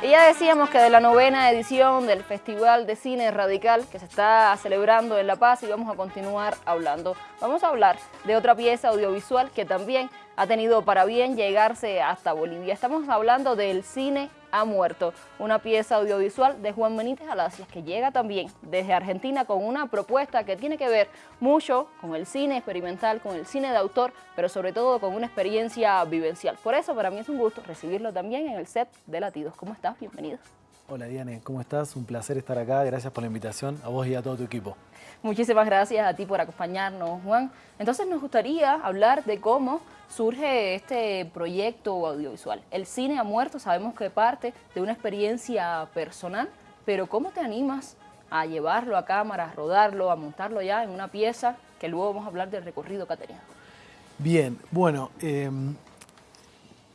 Y ya decíamos que de la novena edición del Festival de Cine Radical que se está celebrando en La Paz y vamos a continuar hablando. Vamos a hablar de otra pieza audiovisual que también ha tenido para bien llegarse hasta Bolivia. Estamos hablando del cine ha muerto, una pieza audiovisual de Juan Benítez Alacias que llega también desde Argentina con una propuesta que tiene que ver mucho con el cine experimental, con el cine de autor, pero sobre todo con una experiencia vivencial. Por eso para mí es un gusto recibirlo también en el set de Latidos. ¿Cómo estás? Bienvenido. Hola Diane, ¿cómo estás? Un placer estar acá, gracias por la invitación, a vos y a todo tu equipo. Muchísimas gracias a ti por acompañarnos, Juan. Entonces nos gustaría hablar de cómo surge este proyecto audiovisual. El cine ha muerto, sabemos que parte de una experiencia personal, pero ¿cómo te animas a llevarlo a cámara, a rodarlo, a montarlo ya en una pieza que luego vamos a hablar del recorrido que ha tenido? Bien, bueno, em,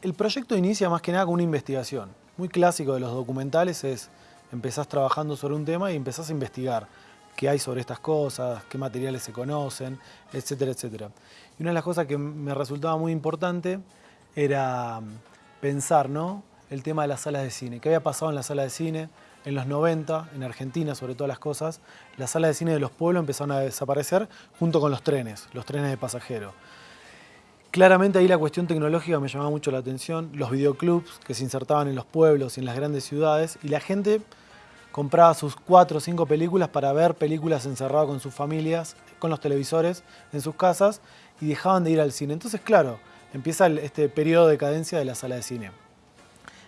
el proyecto inicia más que nada con una investigación muy clásico de los documentales es empezás trabajando sobre un tema y empezás a investigar qué hay sobre estas cosas, qué materiales se conocen, etcétera, etcétera. Y una de las cosas que me resultaba muy importante era mm, pensar ¿no? el tema de las salas de cine. ¿Qué había pasado en la sala de cine? En los 90, en Argentina sobre todas las cosas, las salas de cine de los pueblos empezaron a desaparecer junto con los trenes, los trenes de pasajeros. Claramente ahí la cuestión tecnológica me llamaba mucho la atención, los videoclubs que se insertaban en los pueblos y en las grandes ciudades y la gente compraba sus cuatro o cinco películas para ver películas encerradas con sus familias, con los televisores en sus casas y dejaban de ir al cine. Entonces, claro, empieza este periodo de cadencia de la sala de cine.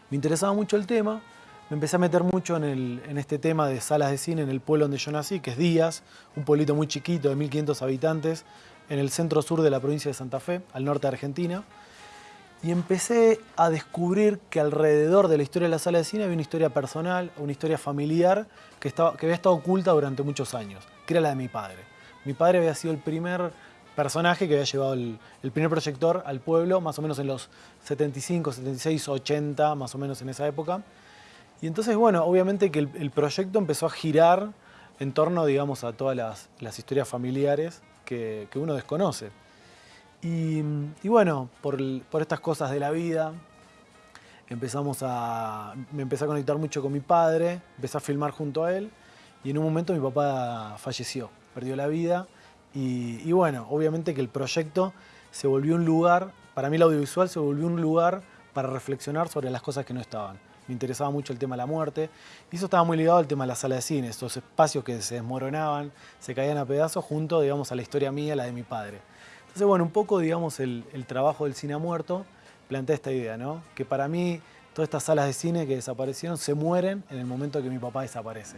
Me interesaba mucho el tema, me empecé a meter mucho en, en, este tema de salas de cine en el pueblo donde yo nací, que es Díaz, un pueblito muy chiquito de 1.500 habitantes, en el centro sur de la provincia de Santa Fe, al norte de Argentina, y empecé a descubrir que alrededor de la historia de la sala de cine había una historia personal, una historia familiar que, estaba, que había estado oculta durante muchos años, que era la de mi padre. Mi padre había sido el primer personaje que había llevado el, primer proyector al pueblo, más o menos en los 75, 76, 80, más o menos en esa época. Y entonces, bueno, obviamente que el, proyecto empezó a girar en torno, digamos, a todas las, las historias familiares que, uno desconoce. Y, bueno, por, estas cosas de la vida, empezamos a, me empecé a conectar mucho con mi padre, empecé a filmar junto a él y en un momento mi papá falleció, perdió la vida y, y, bueno, obviamente que el proyecto se volvió un lugar, para mí el audiovisual se volvió un lugar para reflexionar sobre las cosas que no estaban me interesaba mucho el tema de la muerte. Y eso estaba muy ligado al tema de la sala de cine, estos espacios que se desmoronaban, se caían a pedazos junto, digamos, a la historia mía, la de mi padre. Entonces, bueno, un poco, digamos, el, trabajo del cine muerto plantea esta idea, ¿no? Que para mí todas estas salas de cine que desaparecieron se mueren en el momento que mi papá desaparece.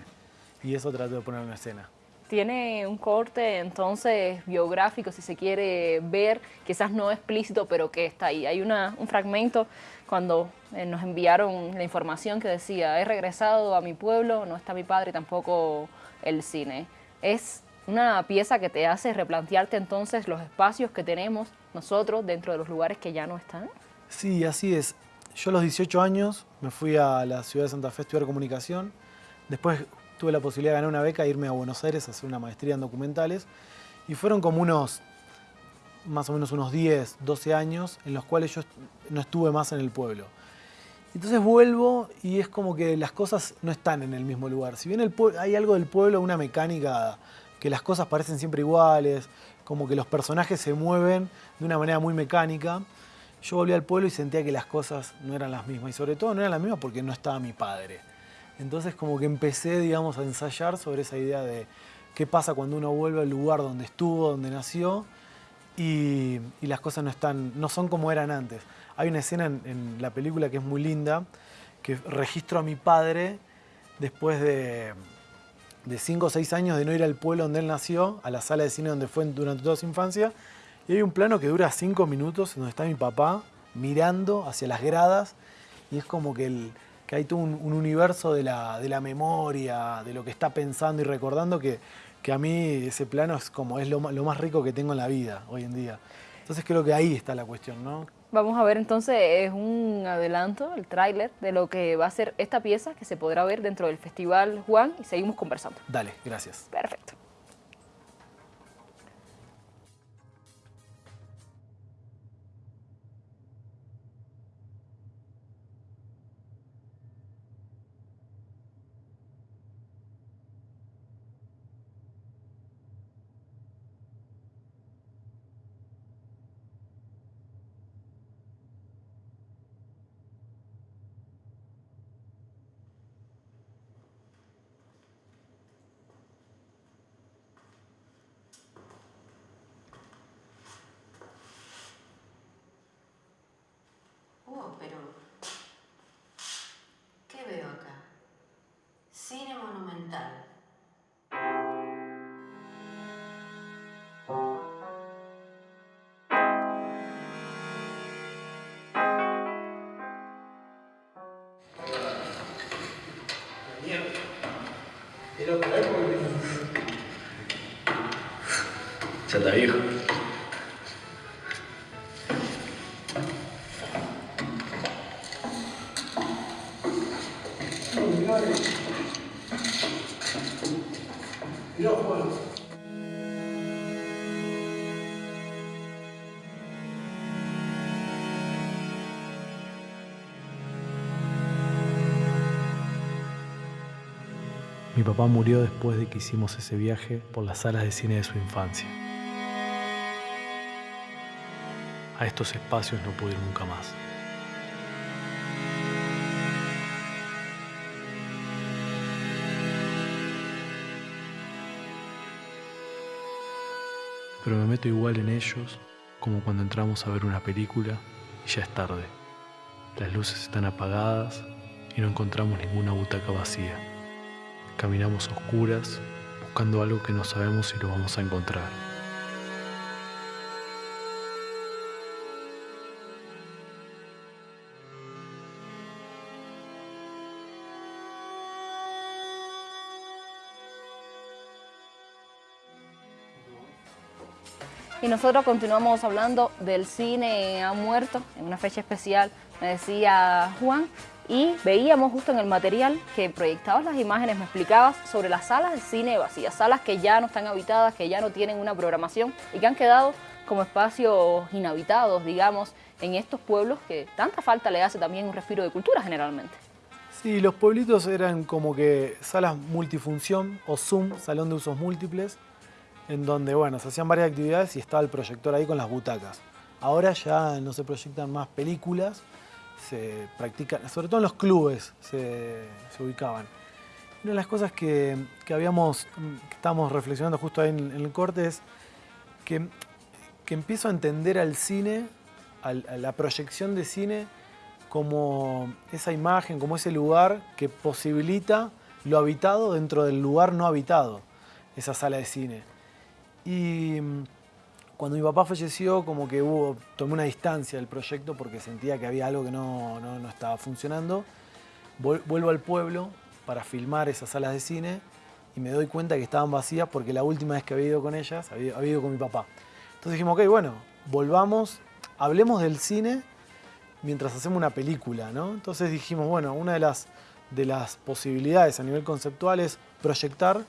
Y eso trato de poner en escena tiene un corte entonces biográfico, si se quiere ver, quizás no explícito, pero que está ahí. Hay una, un fragmento cuando eh, nos enviaron la información que decía, he regresado a mi pueblo, no está mi padre, tampoco el cine. Es una pieza que te hace replantearte entonces los espacios que tenemos nosotros dentro de los lugares que ya no están. Sí, así es. Yo a los 18 años me fui a la ciudad de Santa Fe a estudiar comunicación. Después tuve la posibilidad de ganar una beca e irme a Buenos Aires a hacer una maestría en documentales. Y fueron como unos, más o menos unos 10, 12 años en los cuales yo no estuve más en el pueblo. Entonces vuelvo y es como que las cosas no están en el mismo lugar. Si bien hay algo del pueblo, una mecánica que las cosas parecen siempre iguales, como que los personajes se mueven de una manera muy mecánica, yo volví al pueblo y sentía que las cosas no eran las mismas. Y sobre todo no eran las mismas porque no estaba mi padre. Entonces como que empecé, digamos, a ensayar sobre esa idea de qué pasa cuando uno vuelve al lugar donde estuvo, donde nació, y, las cosas no, están, no son como eran antes. Hay una escena en, la película que es muy linda, que registro a mi padre después de, de cinco o seis años de no ir al pueblo donde él nació, a la sala de cine donde fue durante toda su infancia, y hay un plano que dura cinco minutos donde está mi papá mirando hacia las gradas, y es como que el, que hay todo un, universo de la, de la, memoria, de lo que está pensando y recordando, que, que a mí ese plano es como es lo, lo, más rico que tengo en la vida hoy en día. Entonces creo que ahí está la cuestión, ¿no? Vamos a ver entonces, es un adelanto, el tráiler de lo que va a ser esta pieza que se podrá ver dentro del Festival Juan y seguimos conversando. Dale, gracias. Perfecto. Uh, pero... ¿Qué veo acá? Cine monumental. Ya está viejo. Papá murió después de que hicimos ese viaje por las salas de cine de su infancia. A estos espacios no pude ir nunca más. Pero me meto igual en ellos como cuando entramos a ver una película y ya es tarde. Las luces están apagadas y no encontramos ninguna butaca vacía. Caminamos oscuras buscando algo que no sabemos si lo vamos a encontrar. Y nosotros continuamos hablando del cine ha muerto en una fecha especial, me decía Juan, y veíamos justo en el material que proyectabas las imágenes, me explicabas sobre las salas de cine vacías, salas que ya no están habitadas, que ya no tienen una programación y que han quedado como espacios inhabitados, digamos, en estos pueblos que tanta falta le hace también un respiro de cultura generalmente. Sí, los pueblitos eran como que salas multifunción o Zoom, salón de usos múltiples, en donde bueno, se hacían varias actividades y estaba el proyector ahí con las butacas. Ahora ya no se proyectan más películas, se practican, sobre todo en los clubes se, ubicaban. Una de las cosas que, habíamos, que estábamos reflexionando justo ahí en, el corte es que, que, empiezo a entender al cine, a la proyección de cine, como esa imagen, como ese lugar que posibilita lo habitado dentro del lugar no habitado, esa sala de cine. Y cuando mi papá falleció, como que hubo, tomé una distancia del proyecto porque sentía que había algo que no, estaba funcionando. Vuelvo al pueblo para filmar esas salas de cine y me doy cuenta que estaban vacías porque la última vez que había ido con ellas, había, ido con mi papá. Entonces dijimos, ok, bueno, volvamos, hablemos del cine mientras hacemos una película, ¿no? Entonces dijimos, bueno, una de las, de las posibilidades a nivel conceptual es proyectar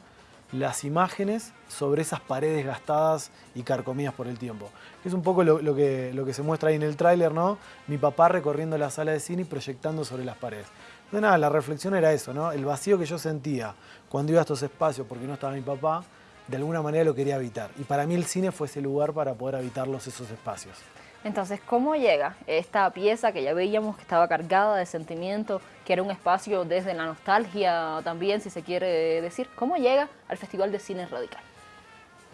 las imágenes sobre esas paredes gastadas y carcomidas por el tiempo. Es un poco lo, que, lo que se muestra ahí en el tráiler, ¿no? Mi papá recorriendo la sala de cine y proyectando sobre las paredes. Entonces nada, la reflexión era eso, ¿no? El vacío que yo sentía cuando iba a estos espacios porque no estaba mi papá, de alguna manera lo quería habitar. Y para mí el cine fue ese lugar para poder habitarlos esos espacios. Entonces, ¿cómo llega esta pieza que ya veíamos que estaba cargada de sentimiento, que era un espacio desde la nostalgia también, si se quiere decir? ¿Cómo llega al Festival de Cine Radical?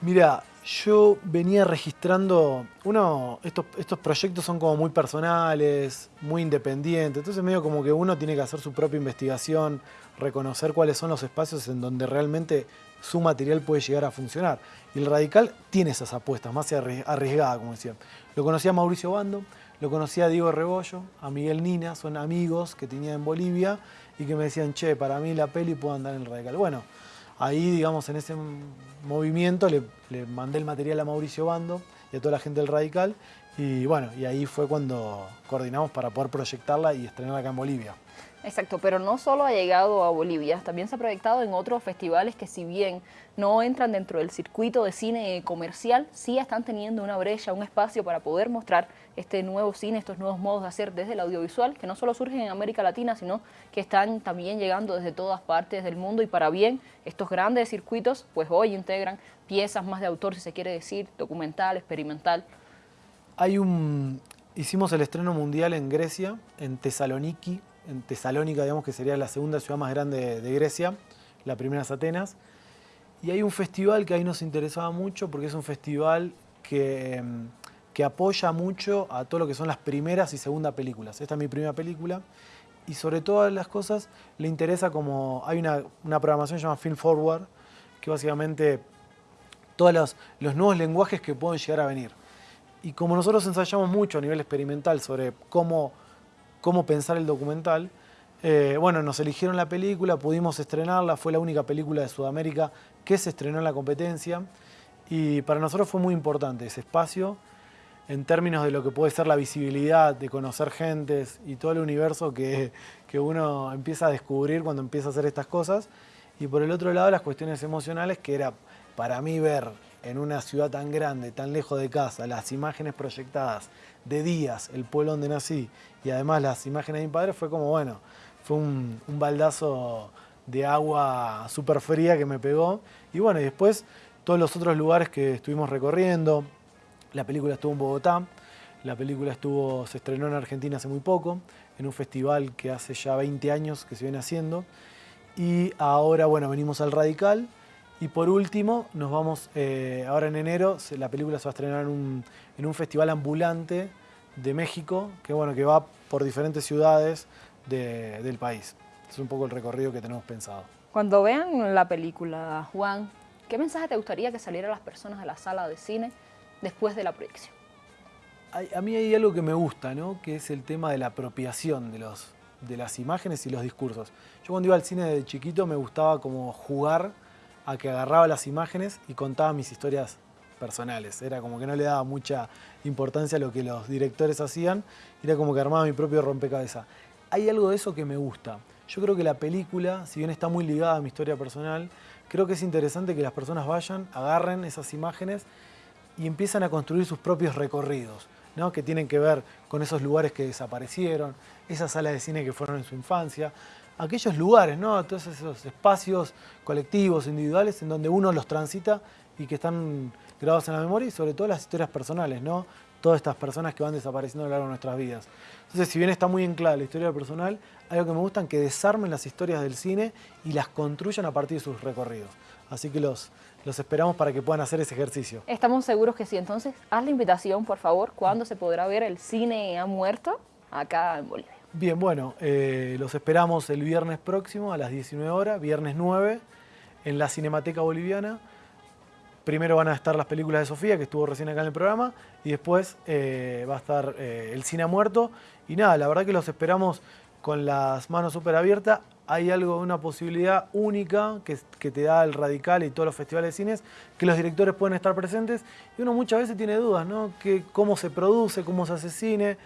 Mira, yo venía registrando, uno, estos, estos proyectos son como muy personales, muy independientes, entonces medio como que uno tiene que hacer su propia investigación, reconocer cuáles son los espacios en donde realmente su material puede llegar a funcionar. Y el Radical tiene esas apuestas, más arriesgadas, como decía. Lo conocía Mauricio Bando, lo conocía Diego Rebollo, a Miguel Nina, son amigos que tenía en Bolivia y que me decían, che, para mí la peli puede andar en el Radical. Bueno, ahí, digamos, en ese movimiento le, le mandé el material a Mauricio Bando y a toda la gente del Radical y bueno, y ahí fue cuando coordinamos para poder proyectarla y estrenarla acá en Bolivia. Exacto, pero no solo ha llegado a Bolivia, también se ha proyectado en otros festivales que si bien no entran dentro del circuito de cine comercial, sí están teniendo una brecha, un espacio para poder mostrar este nuevo cine, estos nuevos modos de hacer desde el audiovisual, que no solo surgen en América Latina, sino que están también llegando desde todas partes del mundo y para bien estos grandes circuitos, pues hoy integran piezas más de autor, si se quiere decir, documental, experimental. Hay un... Hicimos el estreno mundial en Grecia, en Tesaloniki, en Tesalónica, digamos que sería la segunda ciudad más grande de Grecia, la primera es Atenas. Y hay un festival que ahí nos interesaba mucho porque es un festival que, que apoya mucho a todo lo que son las primeras y segundas películas. Esta es mi primera película y sobre todas las cosas le interesa como hay una, una programación que se llama Film Forward, que básicamente todos los, los, nuevos lenguajes que pueden llegar a venir. Y como nosotros ensayamos mucho a nivel experimental sobre cómo cómo pensar el documental, Eh, bueno, nos eligieron la película, pudimos estrenarla, fue la única película de Sudamérica que se estrenó en la competencia y para nosotros fue muy importante ese espacio en términos de lo que puede ser la visibilidad, de conocer gentes y todo el universo que, que uno empieza a descubrir cuando empieza a hacer estas cosas. Y por el otro lado las cuestiones emocionales que era para mí ver en una ciudad tan grande, tan lejos de casa, las imágenes proyectadas de días, el pueblo donde nací y además las imágenes de mi padre fue como, bueno, fue un, baldazo de agua súper fría que me pegó. Y bueno, y después todos los otros lugares que estuvimos recorriendo, la película estuvo en Bogotá, la película estuvo, se estrenó en Argentina hace muy poco, en un festival que hace ya 20 años que se viene haciendo. Y ahora, bueno, venimos al Radical. Y por último, nos vamos, eh, ahora en enero, la película se va a estrenar en un, en un festival ambulante de México, que bueno, que va por diferentes ciudades del país. Es un poco el recorrido que tenemos pensado. Cuando vean la película, Juan, ¿qué mensaje te gustaría que saliera a las personas de la sala de cine después de la proyección? A, mí hay algo que me gusta, ¿no? que es el tema de la apropiación de, los, de las imágenes y los discursos. Yo cuando iba al cine de chiquito me gustaba como jugar a que agarraba las imágenes y contaba mis historias personales. Era como que no le daba mucha importancia a lo que los directores hacían, era como que armaba mi propio rompecabezas hay algo de eso que me gusta. Yo creo que la película, si bien está muy ligada a mi historia personal, creo que es interesante que las personas vayan, agarren esas imágenes y empiezan a construir sus propios recorridos, ¿no? que tienen que ver con esos lugares que desaparecieron, esas salas de cine que fueron en su infancia, aquellos lugares, ¿no? todos esos espacios colectivos, individuales, en donde uno los transita y que están grabados en la memoria y sobre todo las historias personales, ¿no? todas estas personas que van desapareciendo a lo largo de nuestras vidas. Entonces, si bien está muy en claro la historia personal, algo que me gusta es que desarmen las historias del cine y las construyan a partir de sus recorridos. Así que los, los esperamos para que puedan hacer ese ejercicio. Estamos seguros que sí. Entonces, haz la invitación, por favor, ¿cuándo se podrá ver el cine ha muerto acá en Bolivia? Bien, bueno, eh, los esperamos el viernes próximo a las 19 horas, viernes 9, en la Cinemateca Boliviana. Primero van a estar las películas de Sofía, que estuvo recién acá en el programa, y después eh, va a estar eh, El Cine Muerto. Y nada, la verdad que los esperamos con las manos súper abiertas. Hay algo, una posibilidad única que, que, te da el Radical y todos los festivales de cines, que los directores pueden estar presentes. Y uno muchas veces tiene dudas, ¿no? Que, cómo se produce, cómo se hace cine.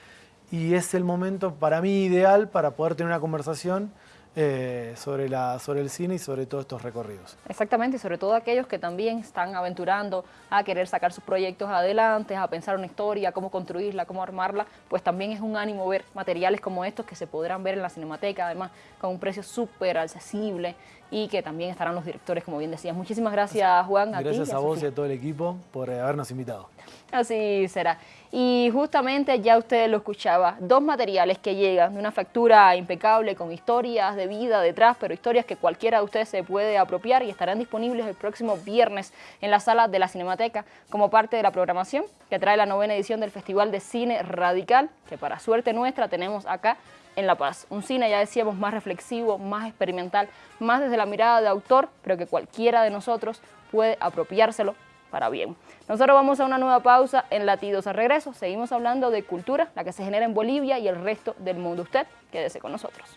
Y es el momento para mí ideal para poder tener una conversación eh, sobre, la, sobre el cine y sobre todos estos recorridos. Exactamente, y sobre todo aquellos que también están aventurando a querer sacar sus proyectos adelante, a pensar una historia, cómo construirla, cómo armarla, pues también es un ánimo ver materiales como estos que se podrán ver en la Cinemateca, además con un precio súper accesible y que también estarán los directores, como bien decías. Muchísimas gracias, Juan. Gracias a, vos y a todo el equipo por habernos invitado. Así será. Y justamente ya usted lo escuchaba, dos materiales que llegan de una factura impecable con historias de vida detrás, pero historias que cualquiera de ustedes se puede apropiar y estarán disponibles el próximo viernes en la sala de la Cinemateca como parte de la programación que trae la novena edición del Festival de Cine Radical, que para suerte nuestra tenemos acá en La Paz. Un cine, ya decíamos, más reflexivo, más experimental, más desde la mirada de autor, pero que cualquiera de nosotros puede apropiárselo para bien. Nosotros vamos a una nueva pausa en Latidos al regreso. Seguimos hablando de cultura, la que se genera en Bolivia y el resto del mundo. Usted, quédese con nosotros.